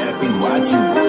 exactly what you.